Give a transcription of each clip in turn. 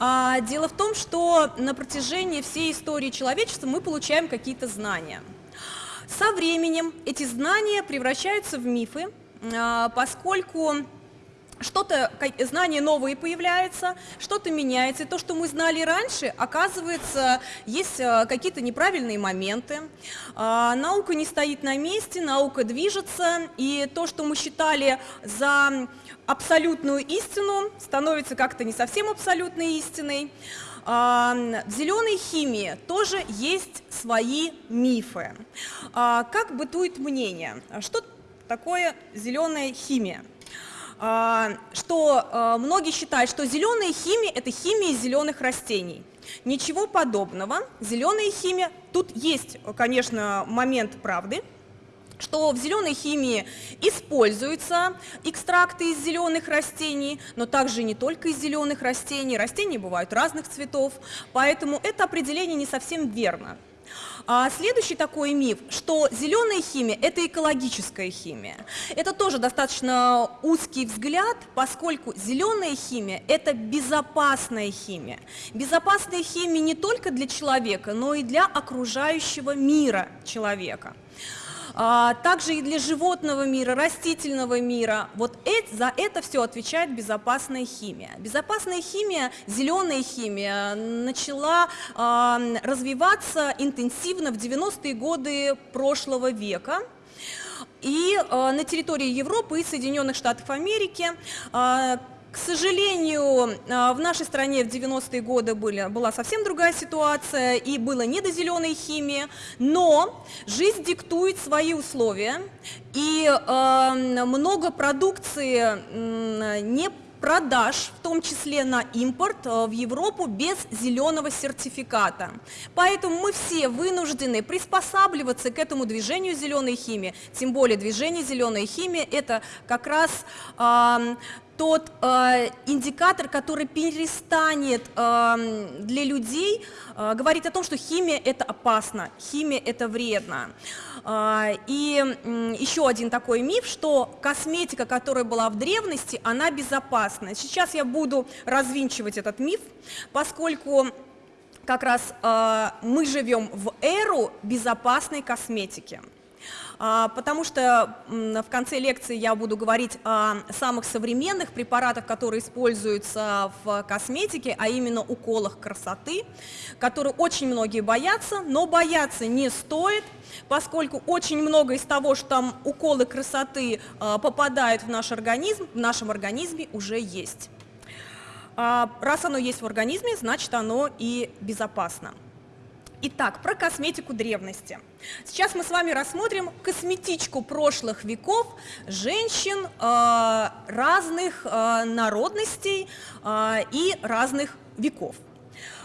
А, дело в том, что на протяжении всей истории человечества мы получаем какие-то знания. Со временем эти знания превращаются в мифы, а, поскольку что-то, знания новые появляются, что-то меняется, и то, что мы знали раньше, оказывается, есть а, какие-то неправильные моменты. А, наука не стоит на месте, наука движется, и то, что мы считали за абсолютную истину, становится как-то не совсем абсолютной истиной. В зеленой химии тоже есть свои мифы. Как бытует мнение? Что такое зеленая химия? А, что а, многие считают, что зеленая химия – это химия зеленых растений. Ничего подобного. Зеленая химия, тут есть, конечно, момент правды, что в зеленой химии используются экстракты из зеленых растений, но также не только из зеленых растений, растения бывают разных цветов, поэтому это определение не совсем верно. А следующий такой миф, что зеленая химия – это экологическая химия. Это тоже достаточно узкий взгляд, поскольку зеленая химия – это безопасная химия. Безопасная химия не только для человека, но и для окружающего мира человека. А, также и для животного мира, растительного мира. Вот это, за это все отвечает безопасная химия. Безопасная химия, зеленая химия начала а, развиваться интенсивно в 90-е годы прошлого века. И э, на территории Европы и Соединенных Штатов Америки э, к сожалению, а, в нашей стране в 90-е годы были, была совсем другая ситуация, и было не до зеленой химии, но жизнь диктует свои условия, и э, много продукции э, не продаж, в том числе на импорт э, в Европу без зеленого сертификата. Поэтому мы все вынуждены приспосабливаться к этому движению зеленой химии, тем более движение зеленой химии это как раз э, тот э, индикатор, который перестанет э, для людей э, говорить о том, что химия это опасно, химия это вредно. Э, и э, еще один такой миф, что косметика, которая была в древности, она безопасна. Сейчас я буду развинчивать этот миф, поскольку как раз э, мы живем в эру безопасной косметики. А, потому что в конце лекции я буду говорить о самых современных препаратах, которые используются в косметике, а именно уколах красоты, которые очень многие боятся, но бояться не стоит, поскольку очень много из того, что там уколы красоты а, попадают в наш организм, в нашем организме уже есть. А, раз оно есть в организме, значит оно и безопасно. Итак, про косметику древности. Сейчас мы с вами рассмотрим косметичку прошлых веков женщин э, разных э, народностей э, и разных веков.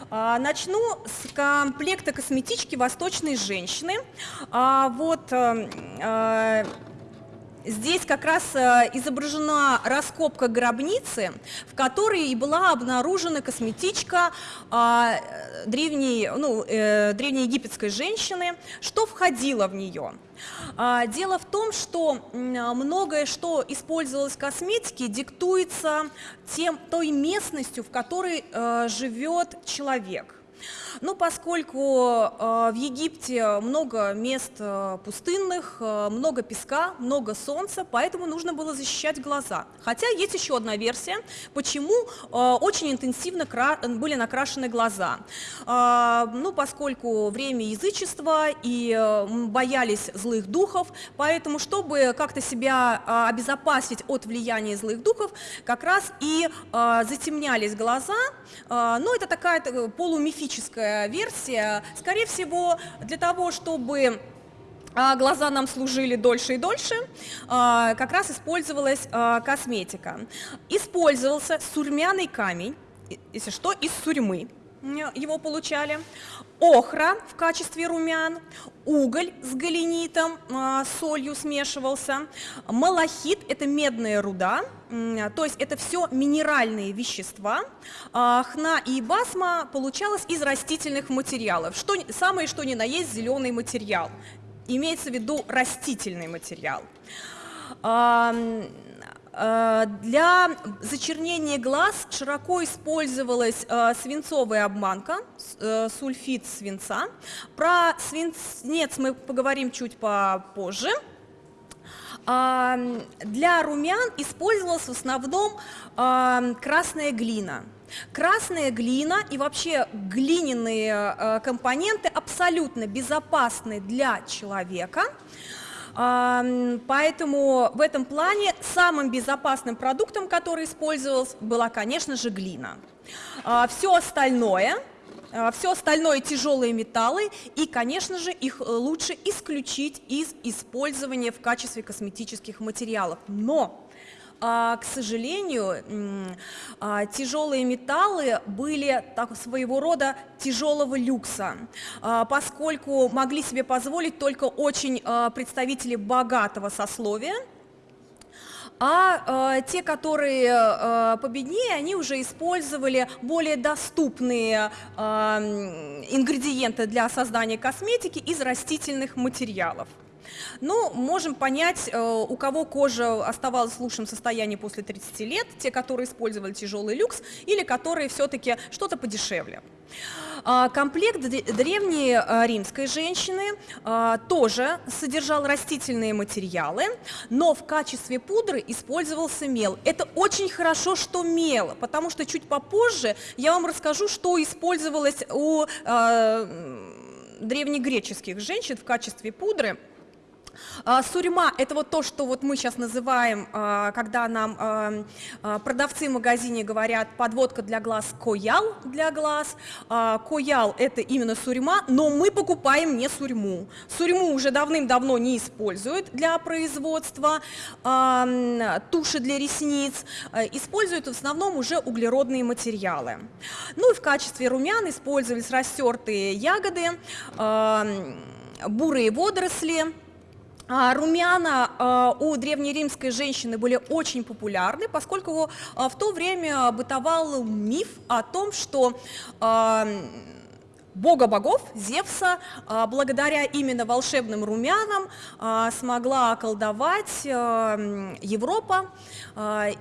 Э, начну с комплекта косметички восточной женщины. Э, вот э, Здесь как раз э, изображена раскопка гробницы, в которой и была обнаружена косметичка а, древней, ну, э, древнеегипетской женщины. Что входило в нее? А, дело в том, что многое, что использовалось в косметике, диктуется тем, той местностью, в которой э, живет человек – ну, поскольку э, в Египте много мест э, пустынных, э, много песка, много солнца, поэтому нужно было защищать глаза. Хотя есть еще одна версия, почему очень интенсивно были накрашены глаза. Ну, поскольку время язычества и боялись злых духов, поэтому, чтобы как-то себя обезопасить от влияния злых духов, как раз и затемнялись глаза, ну, это такая полумифическая версия, скорее всего, для того, чтобы а, глаза нам служили дольше и дольше, а, как раз использовалась а, косметика. Использовался сурьмяный камень, если что, из сурьмы его получали, охра в качестве румян, уголь с галенитом, а, солью смешивался, малахит – это медная руда, то есть это все минеральные вещества, а, хна и басма получалось из растительных материалов, что, самое что ни на есть зеленый материал, имеется в виду растительный материал. Э, для зачернения глаз широко использовалась э, свинцовая обманка, э, сульфид свинца. Про свинец мы поговорим чуть попозже. А, для румян использовалась в основном красная глина. Красная глина и вообще глиняные компоненты абсолютно безопасны для человека. Поэтому в этом плане самым безопасным продуктом, который использовался, была, конечно же, глина. А, Все остальное, а, все остальное тяжелые металлы, и, конечно же, их лучше исключить из использования в качестве косметических материалов. Но к сожалению, а, тяжелые металлы были так, своего рода тяжелого люкса, а, поскольку могли себе позволить только очень представители богатого сословия, а э, те, которые э, победнее, они уже использовали более доступные э, ингредиенты для создания косметики из растительных материалов. Ну, можем понять, э, у кого кожа оставалась в лучшем состоянии после 30 лет, те, которые использовали тяжелый люкс, или которые все-таки что-то подешевле. А, комплект древней э, римской женщины э, тоже содержал растительные материалы, но в качестве пудры использовался мел. Это очень хорошо, что мел, потому что чуть попозже я вам расскажу, что использовалось у древнегреческих женщин в качестве пудры. А, сурьма – это вот то, что вот мы сейчас называем, а, когда нам а, продавцы в магазине говорят подводка для глаз, коял для глаз. Коял – это именно сурьма, но мы покупаем не сурьму. Сурьму уже давным-давно не используют для производства туши для ресниц, используют в основном уже углеродные материалы. Ну и в качестве румян использовались растертые ягоды, бурые водоросли, румяна а, у древнеримской женщины были очень популярны, поскольку а, в то время бытовал миф о том, что бога богов, Зевса, а, благодаря именно волшебным румянам а, смогла околдовать а, Европа.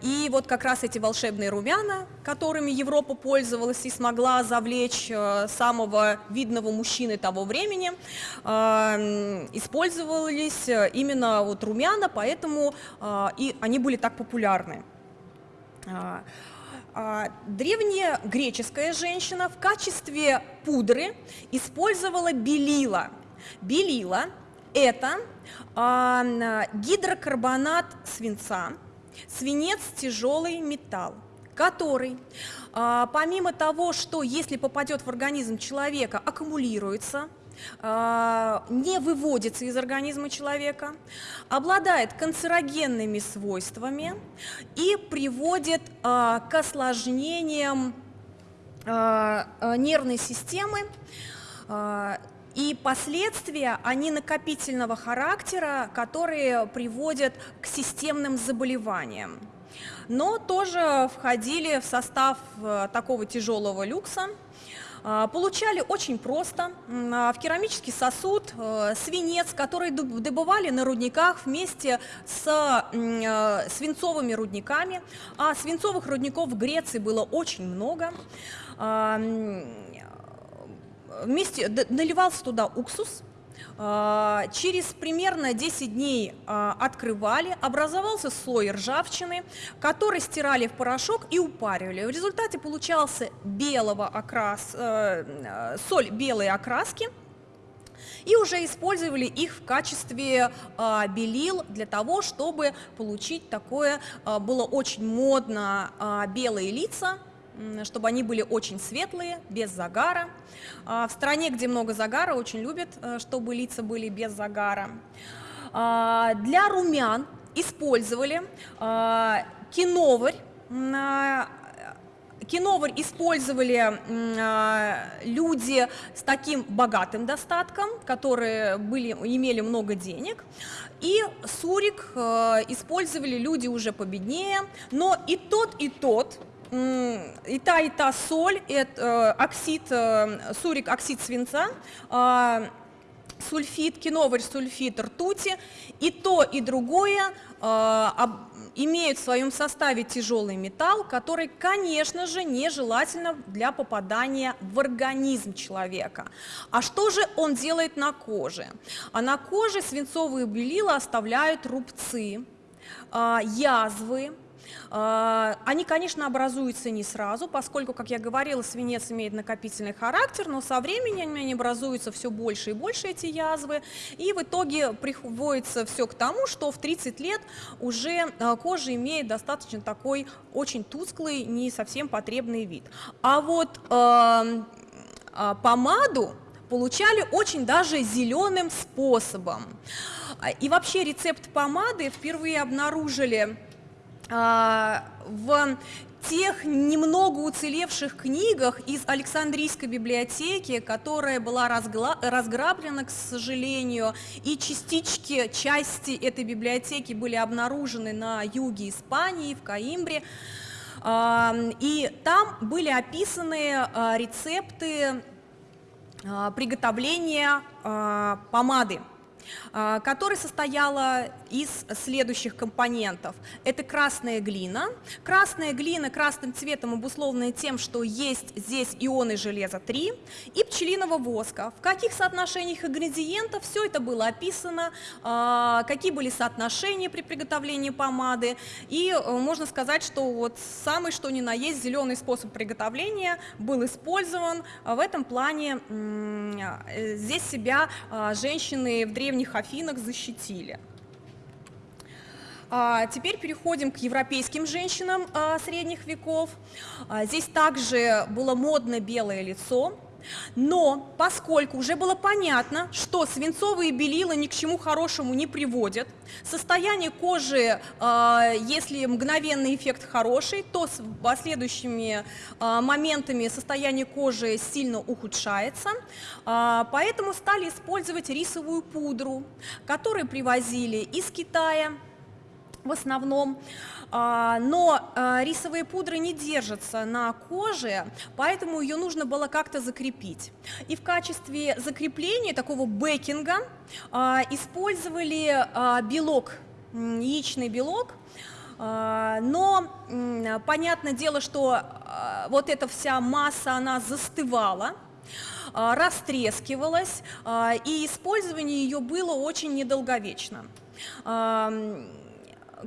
И вот как раз эти волшебные румяна, которыми Европа пользовалась и смогла завлечь самого видного мужчины того времени, использовались именно вот румяна, поэтому и они были так популярны. А, древняя греческая женщина в качестве пудры использовала белила. Белила – это а, гидрокарбонат свинца, свинец – тяжелый металл, который, а, помимо того, что если попадет в организм человека, аккумулируется – не выводится из организма человека, обладает канцерогенными свойствами и приводит а, к осложнениям а, нервной системы, и последствия, они накопительного характера, которые приводят к системным заболеваниям. Но тоже входили в состав э, такого тяжелого люкса – а, получали очень просто. А, в керамический сосуд э, свинец, который добывали на рудниках вместе с э, свинцовыми рудниками. А свинцовых рудников в Греции было очень много. А, вместе наливался туда уксус, а, через примерно 10 дней а, открывали, образовался слой ржавчины, который стирали в порошок и упаривали. В результате получался белого окрас, э, э, соль белой окраски, и уже использовали их в качестве а, белил для того, чтобы получить такое, было очень модно белые лица, чтобы они были очень светлые, без загара. А, в стране, где много загара, очень любят, э, чтобы лица были без загара. А, для румян использовали а, киноварь, Киноварь использовали люди с таким богатым достатком, которые были, имели много денег. И сурик э, использовали люди уже победнее, но и тот, и тот и та, и та соль, это оксид, э, сурик оксид свинца, а, сульфид, киноварь сульфид ртути, и то, и другое э, имеют в своем составе тяжелый металл, который, конечно же, нежелательно для попадания в организм человека. А что же он делает на коже? А на коже свинцовые белила оставляют рубцы, э, язвы, а, они, конечно, образуются не сразу, поскольку, как я говорила, свинец имеет накопительный характер, но со временем они образуются все больше и больше, эти язвы, и в итоге приводится все к тому, что в 30 лет уже а, кожа имеет достаточно такой очень тусклый, не совсем потребный вид. А вот э, помаду получали очень даже зеленым способом. И вообще рецепт помады впервые обнаружили а, в тех немного уцелевших книгах из Александрийской библиотеки, которая была разграблена, к сожалению, и частички, части этой библиотеки были обнаружены на юге Испании, в Каимбре, а, и там были описаны а, рецепты приготовления помады. А, которая состояла из следующих компонентов. Это красная глина. Красная глина красным цветом обусловлена тем, что есть здесь ионы железа 3 и пчелиного воска. В каких соотношениях ингредиентов все это было описано, а, какие были соотношения при приготовлении помады. И э, можно сказать, что вот самый что ни на есть зеленый способ приготовления был использован. В этом плане э, здесь себя а, женщины в древнем древних Афинах защитили. А, теперь переходим к европейским женщинам а, средних веков. А, здесь также было модно белое лицо, но поскольку уже было понятно, что свинцовые белила ни к чему хорошему не приводят, состояние кожи, э, если мгновенный эффект хороший, то с последующими э, моментами состояние кожи сильно ухудшается, э, поэтому стали использовать рисовую пудру, которую привозили из Китая в основном. А, но а, рисовые пудры не держатся на коже, поэтому ее нужно было как-то закрепить. И в качестве закрепления такого бекинга а, использовали белок, яичный белок, но понятное дело, что вот эта вся масса, она застывала, растрескивалась, и использование ее было очень недолговечно.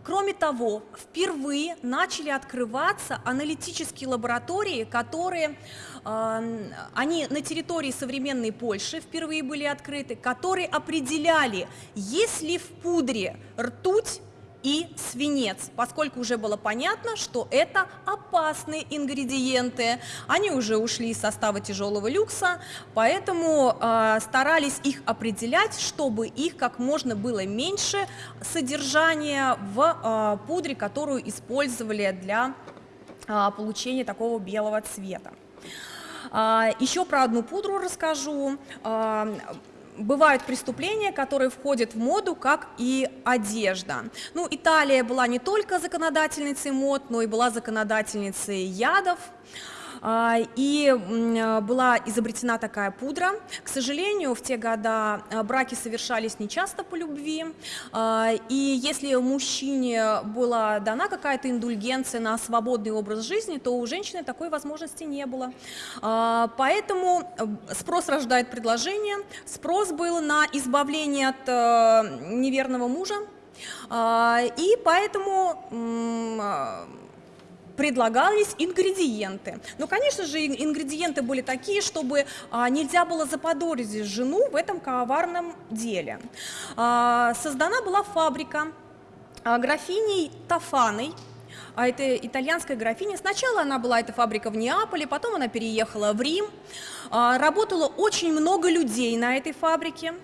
Кроме того, впервые начали открываться аналитические лаборатории, которые, э, они на территории современной Польши впервые были открыты, которые определяли, есть ли в пудре ртуть и свинец, поскольку уже было понятно, что это опасные ингредиенты. Они уже ушли из состава тяжелого люкса, поэтому э, старались их определять, чтобы их как можно было меньше содержания в э, пудре, которую использовали для э, получения такого белого цвета. Еще про одну пудру расскажу бывают преступления, которые входят в моду, как и одежда. Ну, Италия была не только законодательницей мод, но и была законодательницей ядов. А, и была изобретена такая пудра. К сожалению, в те года а, браки совершались нечасто по любви, а, и если мужчине была дана какая-то индульгенция на свободный образ жизни, то у женщины такой возможности не было. Поэтому спрос рождает предложение, спрос был на избавление от неверного мужа, и поэтому предлагались ингредиенты. Но, конечно же, ингредиенты были такие, чтобы а, нельзя было заподозрить жену в этом коварном деле. А, создана была фабрика а, графиней Тафаной, а это итальянская графиня. Сначала она была, эта фабрика в Неаполе, потом она переехала в Рим. Работало очень много людей на этой фабрике.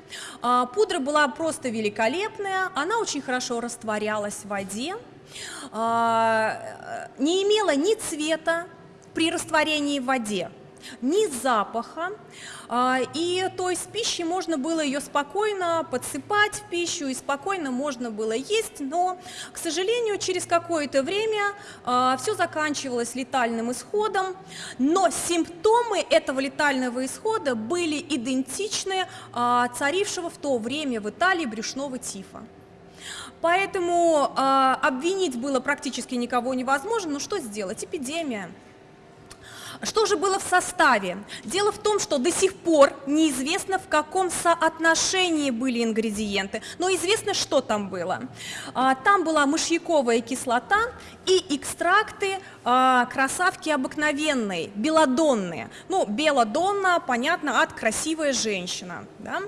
Пудра была просто великолепная, она очень хорошо растворялась в воде. А, не имела ни цвета при растворении в воде. ни запаха, а, и то есть пищи можно было ее спокойно подсыпать в пищу, и спокойно можно было есть, но, к сожалению, через какое-то время а, все заканчивалось летальным исходом, но симптомы этого летального исхода были идентичны царившего в то время в Италии брюшного тифа. Поэтому э, обвинить было практически никого невозможно, но что сделать? Эпидемия. Что же было в составе? Дело в том, что до сих пор неизвестно, в каком соотношении были ингредиенты, но известно, что там было. А, там была мышьяковая кислота и экстракты а, красавки обыкновенной, белодонные. Ну, белодонна, понятно, от красивая женщина. Да?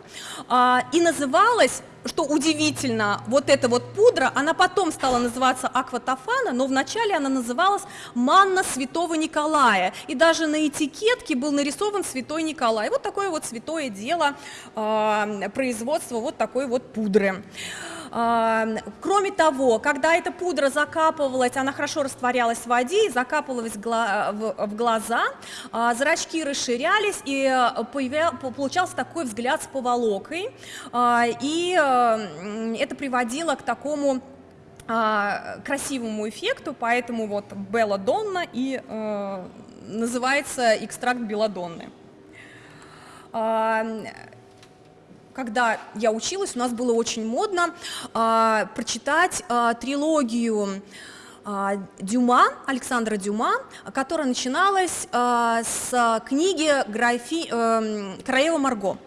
И называлась что удивительно, вот эта вот пудра, она потом стала называться акватофана, но вначале она называлась манна святого Николая. И даже на этикетке был нарисован святой Николай. Вот такое вот святое дело э, производства вот такой вот пудры. Кроме того, когда эта пудра закапывалась, она хорошо растворялась в воде и закапывалась в глаза, а, зрачки расширялись и э, получался такой взгляд с поволокой, а, и э, это приводило к такому а, красивому эффекту, поэтому вот Белладонна и э, называется экстракт белладонны когда я училась, у нас было очень модно а, прочитать а, трилогию а, Дюма, Александра Дюма, которая начиналась а, с книги Графи, а, «Королева Марго».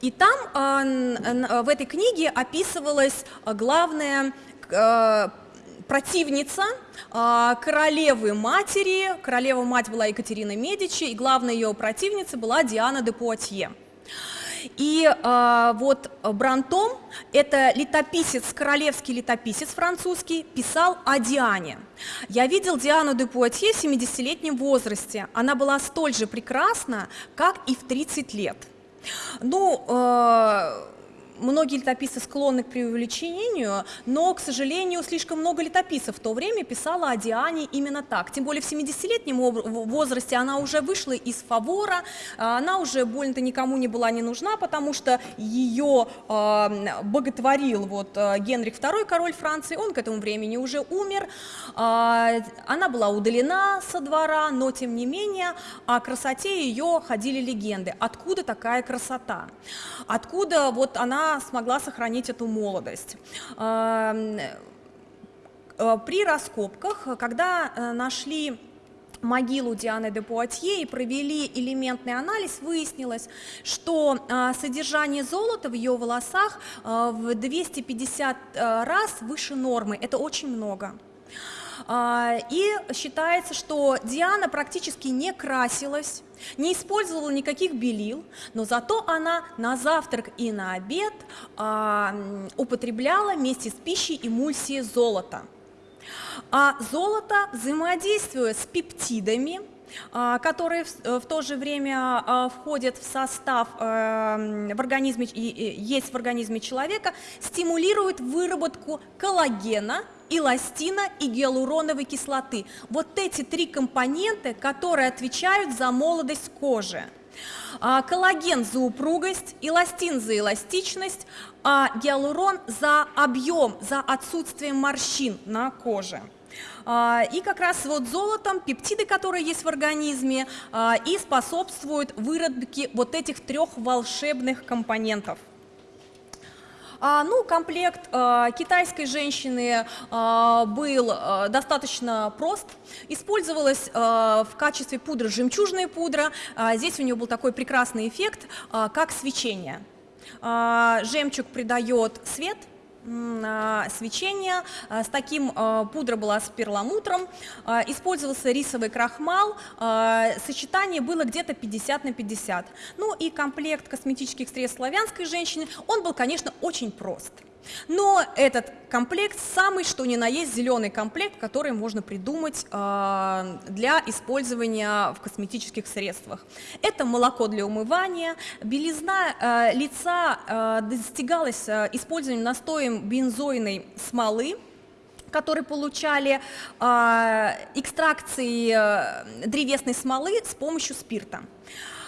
И там а, в этой книге описывалась главная а, противница а, королевы матери, королева мать была Екатерина Медичи, и главной ее противницей была Диана де Пуатье. И э, вот Брантом, это летописец, королевский летописец французский, писал о Диане. Я видел Диану де Пуатье в 70-летнем возрасте. Она была столь же прекрасна, как и в 30 лет. Ну, э, многие летописцы склонны к преувеличению, но, к сожалению, слишком много летописцев в то время писала о Диане именно так. Тем более в 70-летнем возрасте она уже вышла из фавора, а, она уже больно-то никому не была не нужна, потому что ее э, боготворил вот а, Генрих II, король Франции, он к этому времени уже умер, она была удалена со двора, но тем не менее о красоте ее ходили легенды. Откуда такая красота? Откуда вот она смогла сохранить эту молодость. Эм, э, при раскопках, когда э, нашли могилу Дианы де Пуатье и провели элементный анализ, выяснилось, что э, содержание золота в ее волосах в 250 раз выше нормы. Это очень много. И считается, что Диана практически не красилась, не использовала никаких белил, но зато она на завтрак и на обед а, употребляла вместе с пищей эмульсии золота. А золото, взаимодействуя с пептидами, которые в то же время входят в состав в организме, есть в организме человека, стимулирует выработку коллагена эластина и гиалуроновой кислоты. Вот эти три компонента, которые отвечают за молодость кожи. А, коллаген за упругость, эластин за эластичность, а гиалурон за объем, за отсутствие морщин на коже. А, и как раз вот золотом пептиды, которые есть в организме, а, и способствуют выработке вот этих трех волшебных компонентов. А, ну, комплект китайской женщины был достаточно прост. Использовалась в качестве пудры жемчужная пудра. Здесь у нее был такой прекрасный эффект, как свечение. Жемчуг придает свет – свечение. С таким пудра была с перламутром. Использовался рисовый крахмал. Сочетание было где-то 50 на 50. Ну и комплект косметических средств славянской женщины, он был, конечно, очень прост. Но этот комплект самый, что ни на есть, зеленый комплект, который можно придумать э, для использования в косметических средствах. Это молоко для умывания, белизна э, лица э, достигалась э, использованием настоем бензойной смолы, которые получали э, экстракции э, древесной смолы с помощью спирта.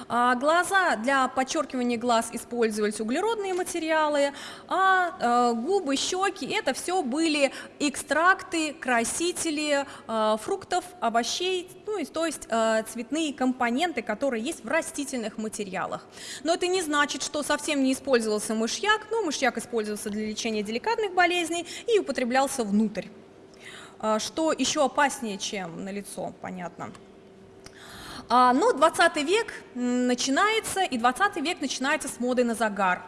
А глаза для подчеркивания глаз использовались углеродные материалы, а э, губы, щеки – это все были экстракты, красители э, фруктов, овощей, ну, то есть э, цветные компоненты, которые есть в растительных материалах. Но это не значит, что совсем не использовался мышьяк, но мышьяк использовался для лечения деликатных болезней и употреблялся внутрь. Что еще опаснее, чем на лицо, понятно. А, но 20 век начинается, и 20 век начинается с моды на загар.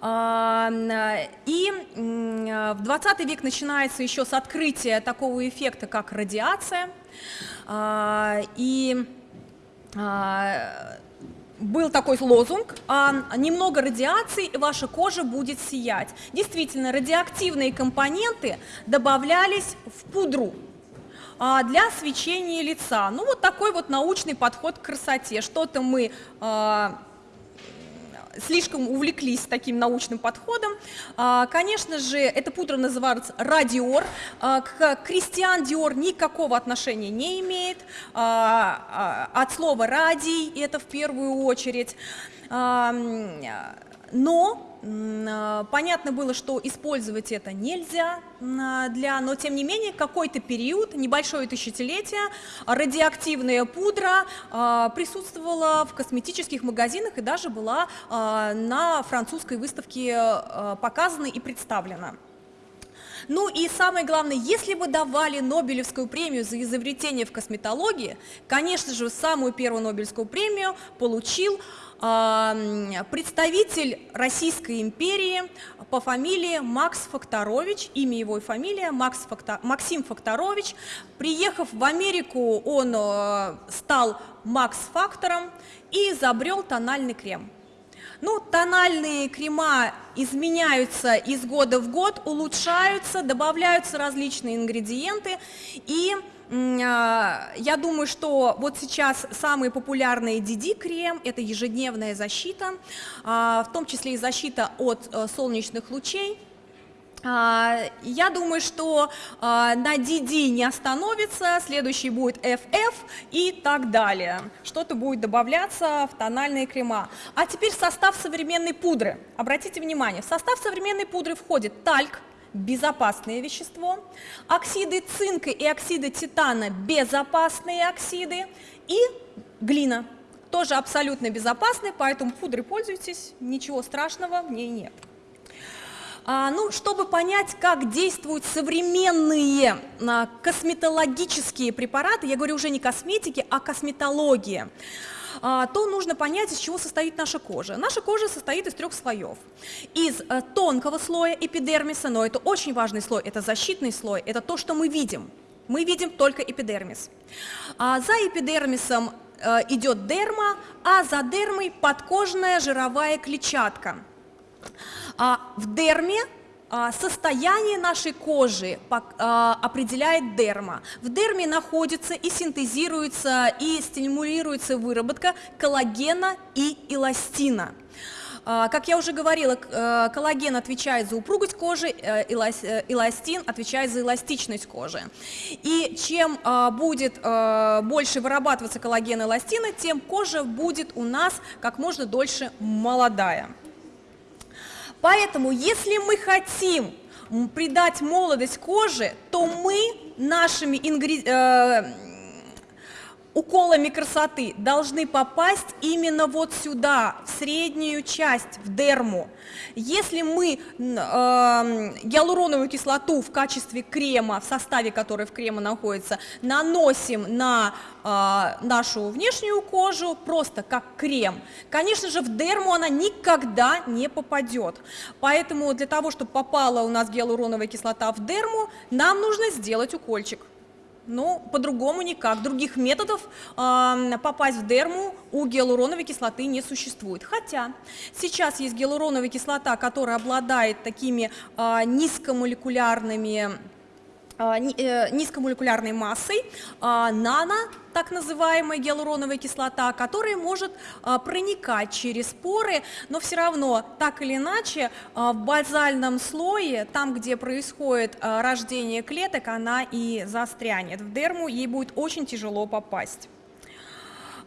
А, и в 20 век начинается еще с открытия такого эффекта, как радиация. А, и был такой лозунг, немного радиации, и ваша кожа будет сиять. Действительно, радиоактивные компоненты добавлялись в пудру, для свечения лица. Ну, вот такой вот научный подход к красоте. Что-то мы а, слишком увлеклись таким научным подходом. А, конечно же, эта пудра называется радиор. К Кристиан Диор никакого отношения не имеет. От слова радий это в первую очередь. Но а, понятно было, что использовать это нельзя а, для, но тем не менее какой-то период, небольшое тысячелетие, радиоактивная пудра а, присутствовала в косметических магазинах и даже была на французской выставке показана и представлена. Ну и самое главное, если бы давали Нобелевскую премию за изобретение в косметологии, конечно же, самую первую Нобелевскую премию получил представитель Российской империи по фамилии Макс Факторович, имя его и фамилия Макс Фактор, Максим Факторович. Приехав в Америку, он э, стал Макс Фактором и изобрел тональный крем. Ну, тональные крема изменяются из года в год, улучшаются, добавляются различные ингредиенты, и я думаю, что вот сейчас самый популярный DD-крем – это ежедневная защита, а, в том числе и защита от э, солнечных лучей. А, я думаю, что на DD не остановится, следующий будет FF и так далее. Что-то будет добавляться в тональные крема. А теперь состав современной пудры. Обратите внимание, в состав современной пудры входит тальк, безопасное вещество, оксиды цинка и оксиды титана – безопасные оксиды, и глина – тоже абсолютно безопасные, поэтому пудрой пользуйтесь, ничего страшного в ней нет. А, ну, чтобы понять, как действуют современные а, косметологические препараты, я говорю уже не косметики, а косметология, то нужно понять, из чего состоит наша кожа. Наша кожа состоит из трех слоев. Из а, тонкого слоя эпидермиса, но это очень важный слой, это защитный слой, это то, что мы видим. Мы видим только эпидермис. А за эпидермисом а, идет дерма, а за дермой подкожная жировая клетчатка. А в дерме а, состояние нашей кожи а, определяет дерма. В дерме находится и синтезируется, и стимулируется выработка коллагена и эластина. А, как я уже говорила, э, коллаген отвечает за упругость кожи, э, э, эластин отвечает за эластичность кожи. И чем будет больше вырабатываться коллаген и эластина, тем кожа будет у нас как можно дольше молодая. Поэтому, если мы хотим придать молодость коже, то мы нашими ингред... уколами красоты должны попасть именно вот сюда, в среднюю часть, в дерму. Если мы э, гиалуроновую кислоту в качестве крема, в составе которой в крема находится, наносим на э, нашу внешнюю кожу просто как крем, конечно же, в дерму она никогда не попадет. Поэтому для того, чтобы попала у нас гиалуроновая кислота в дерму, нам нужно сделать укольчик. Ну, по-другому никак. Других методов э, попасть в дерму у гиалуроновой кислоты не существует. Хотя сейчас есть гиалуроновая кислота, которая обладает такими э, низкомолекулярными низкомолекулярной массой, а, нано, так называемая гиалуроновая кислота, которая может а, проникать через поры, но все равно, так или иначе, в базальном слое, там, где происходит рождение клеток, она и застрянет. В дерму ей будет очень тяжело попасть.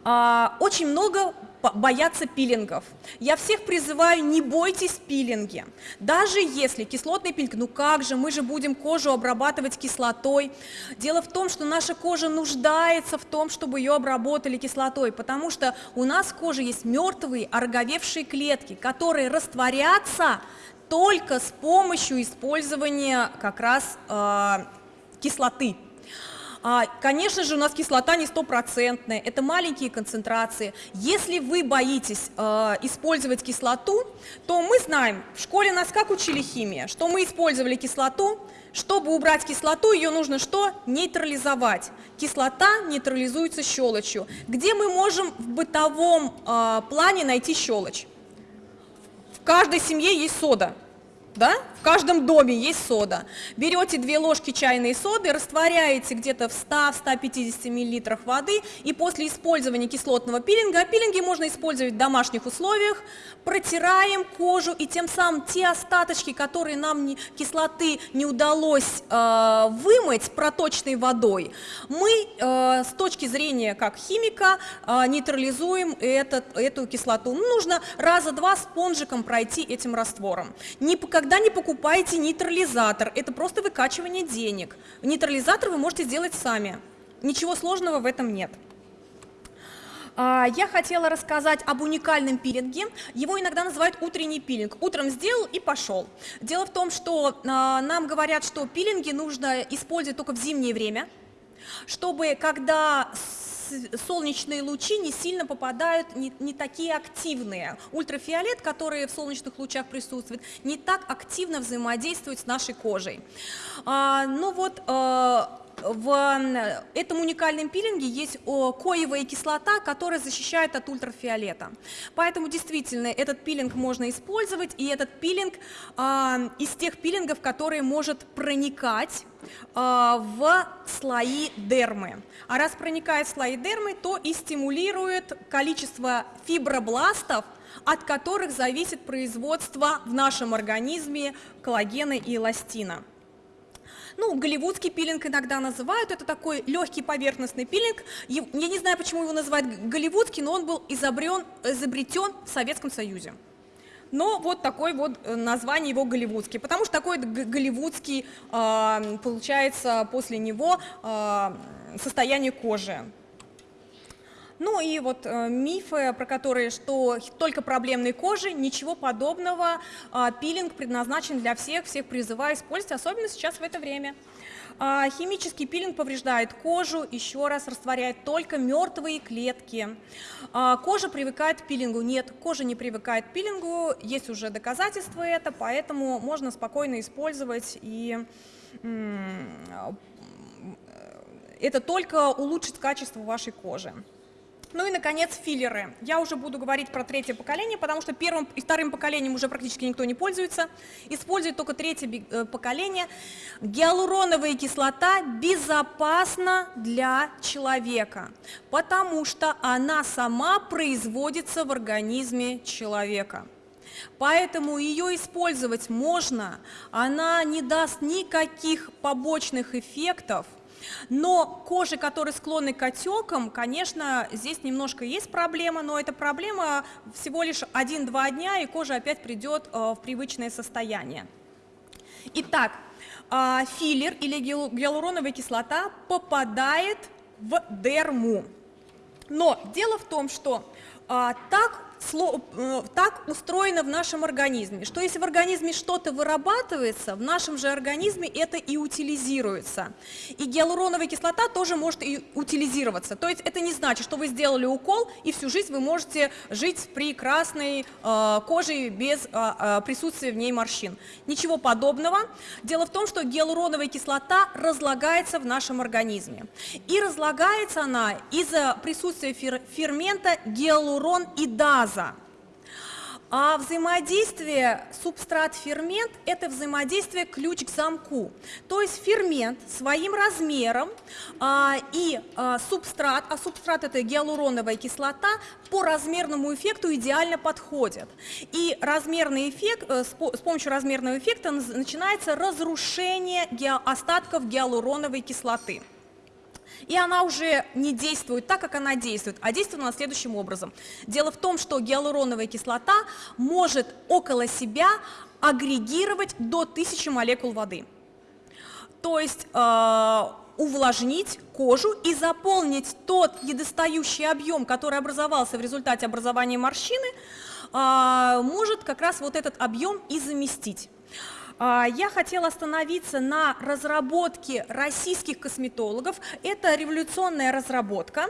Очень много боятся пилингов. Я всех призываю, не бойтесь пилинги. Даже если кислотный пилинг, ну как же, мы же будем кожу обрабатывать кислотой. Дело в том, что наша кожа нуждается в том, чтобы ее обработали кислотой, потому что у нас в коже есть мертвые, ороговевшие клетки, которые растворятся только с помощью использования как раз э, кислоты. А, конечно же, у нас кислота не стопроцентная, это маленькие концентрации. Если вы боитесь э, использовать кислоту, то мы знаем, в школе нас как учили химия, что мы использовали кислоту, чтобы убрать кислоту, ее нужно что? Нейтрализовать. Кислота нейтрализуется щелочью. Где мы можем в бытовом э, плане найти щелочь? В каждой семье есть сода да? В каждом доме есть сода. Берете две ложки чайной соды, растворяете где-то в 100-150 мл воды, и после использования кислотного пилинга, а пилинги можно использовать в домашних условиях, протираем кожу, и тем самым те остаточки, которые нам не, кислоты не удалось э, вымыть проточной водой, мы э, с точки зрения как химика э, нейтрализуем этот, эту кислоту. Ну, нужно раза два спонжиком пройти этим раствором. Никогда не покупайте нейтрализатор, это просто выкачивание денег. Нейтрализатор вы можете сделать сами, ничего сложного в этом нет. А, я хотела рассказать об уникальном пилинге. Его иногда называют утренний пилинг. Утром сделал и пошел. Дело в том, что а, нам говорят, что пилинги нужно использовать только в зимнее время, чтобы когда солнечные лучи не сильно попадают, не, не такие активные. Ультрафиолет, который в солнечных лучах присутствует, не так активно взаимодействует с нашей кожей. А, ну вот, а, в этом уникальном пилинге есть коевая кислота, которая защищает от ультрафиолета. Поэтому действительно этот пилинг можно использовать, и этот пилинг а, из тех пилингов, которые может проникать в слои дермы. А раз проникает в слои дермы, то и стимулирует количество фибробластов, от которых зависит производство в нашем организме коллагена и эластина. Ну, голливудский пилинг иногда называют, это такой легкий поверхностный пилинг. Я не знаю, почему его называют голливудский, но он был изобрен, изобретен в Советском Союзе. Но вот такое вот э, название его голливудский, потому что такой голливудский э, получается после него э, состояние кожи. Ну и вот э, мифы, про которые, что только проблемной кожи, ничего подобного. Э, пилинг предназначен для всех, всех призываю использовать, особенно сейчас в это время. А, химический пилинг повреждает кожу, еще раз растворяет только мертвые клетки. А, кожа привыкает к пилингу. Нет, кожа не привыкает к пилингу, есть уже доказательства это, поэтому можно спокойно использовать и это только улучшит качество вашей кожи. Ну и, наконец, филлеры. Я уже буду говорить про третье поколение, потому что первым и вторым поколением уже практически никто не пользуется. Использует только третье э, поколение. Гиалуроновая кислота безопасна для человека, потому что она сама производится в организме человека. Поэтому ее использовать можно, она не даст никаких побочных эффектов, но кожи, которые склонны к отекам, конечно, здесь немножко есть проблема, но эта проблема всего лишь 1-2 дня, и кожа опять придет э, в привычное состояние. Итак, э, филлер или гиалуроновая кислота попадает в дерму. Но дело в том, что а, так Э, так устроено в нашем организме, что если в организме что-то вырабатывается, в нашем же организме это и утилизируется. И гиалуроновая кислота тоже может и утилизироваться. То есть это не значит, что вы сделали укол, и всю жизнь вы можете жить с прекрасной э, кожей без э, э, присутствия в ней морщин. Ничего подобного. Дело в том, что гиалуроновая кислота разлагается в нашем организме. И разлагается она из-за присутствия фер фермента гиалурон-идаза. А взаимодействие субстрат-фермент – это взаимодействие ключ к замку. То есть фермент своим размером а, и а, субстрат, а субстрат – это гиалуроновая кислота, по размерному эффекту идеально подходят. И размерный эффект, э, с, помощью размерного эффекта начинается разрушение остатков гиалуроновой кислоты и она уже не действует так, как она действует, а действует она следующим образом. Дело в том, что гиалуроновая кислота может около себя агрегировать до 1000 молекул воды. То есть э, увлажнить кожу и заполнить тот недостающий объем, который образовался в результате образования морщины, э, может как раз вот этот объем и заместить. А, я хотела остановиться на разработке российских косметологов. Это революционная разработка.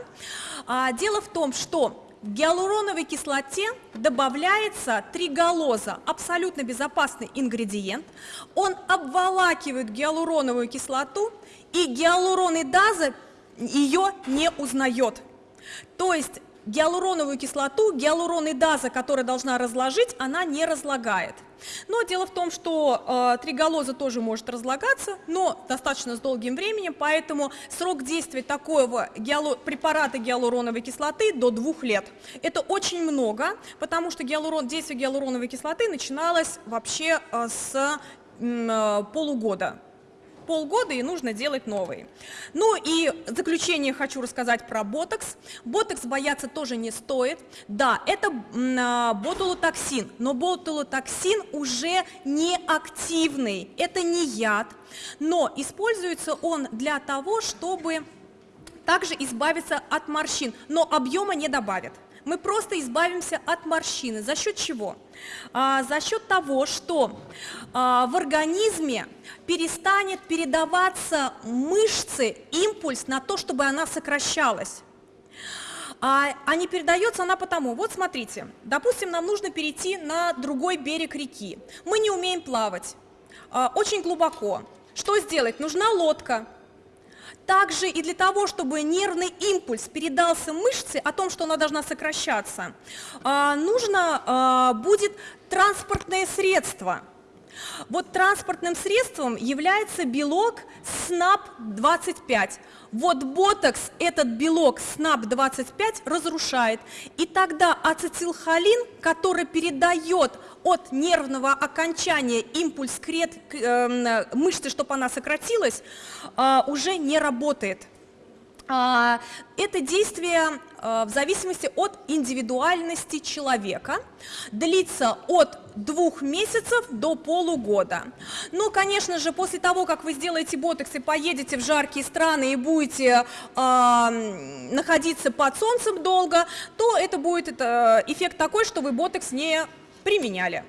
А, дело в том, что в гиалуроновой кислоте добавляется триголоза, абсолютно безопасный ингредиент. Он обволакивает гиалуроновую кислоту, и гиалуронидаза ее не узнает. То есть гиалуроновую кислоту, гиалуронидаза, которая должна разложить, она не разлагает. Но дело в том, что э, триголоза тоже может разлагаться, но достаточно с долгим временем, поэтому срок действия такого гиалу, препарата гиалуроновой кислоты до двух лет. Это очень много, потому что гиалурон, действие гиалуроновой кислоты начиналось вообще э, с э, полугода полгода и нужно делать новые. Ну и в заключение хочу рассказать про ботокс. Ботокс бояться тоже не стоит. Да, это а, ботулотоксин, но ботулотоксин уже не активный, это не яд, но используется он для того, чтобы также избавиться от морщин, но объема не добавит мы просто избавимся от морщины. За счет чего? А, за счет того, что а, в организме перестанет передаваться мышцы импульс на то, чтобы она сокращалась. А, а не передается она потому, вот смотрите, допустим, нам нужно перейти на другой берег реки. Мы не умеем плавать, а, очень глубоко. Что сделать? Нужна лодка. Также и для того, чтобы нервный импульс передался мышце о том, что она должна сокращаться, а, нужно а, будет транспортное средство. Вот транспортным средством является белок СНАП-25. Вот ботокс этот белок СНАП-25 разрушает, и тогда ацетилхолин, который передает от нервного окончания импульс к э, мышце, чтобы она сократилась, э, уже не работает. А, это действие в зависимости от индивидуальности человека, длится от двух месяцев до полугода. Ну, конечно же, после того, как вы сделаете ботокс и поедете в жаркие страны и будете э, находиться под солнцем долго, то это будет это, эффект такой, что вы ботокс не применяли.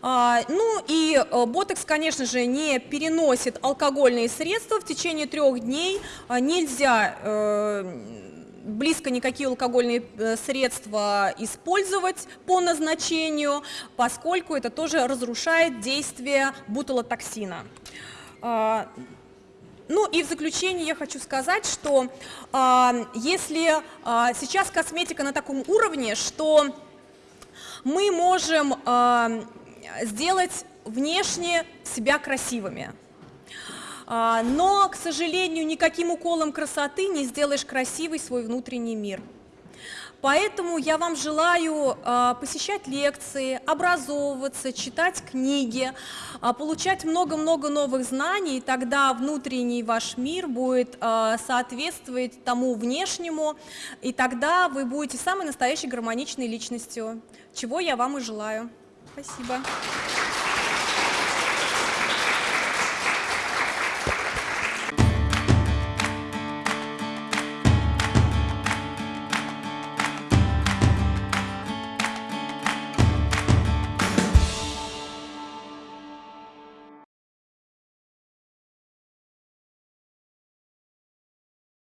А, ну и э, ботекс, конечно же, не переносит алкогольные средства в течение трех дней. А, нельзя э, близко никакие алкогольные э, средства использовать по назначению, поскольку это тоже разрушает действие бутылотоксина. А, ну и в заключение я хочу сказать, что э, если э, сейчас косметика на таком уровне, что мы можем сделать внешне себя красивыми. А, но, к сожалению, никаким уколом красоты не сделаешь красивый свой внутренний мир. Поэтому я вам желаю э, посещать лекции, образовываться, читать книги, э, получать много-много новых знаний, и тогда внутренний ваш мир будет соответствовать тому внешнему, и тогда вы будете самой настоящей гармоничной личностью, чего я вам и желаю. Спасибо.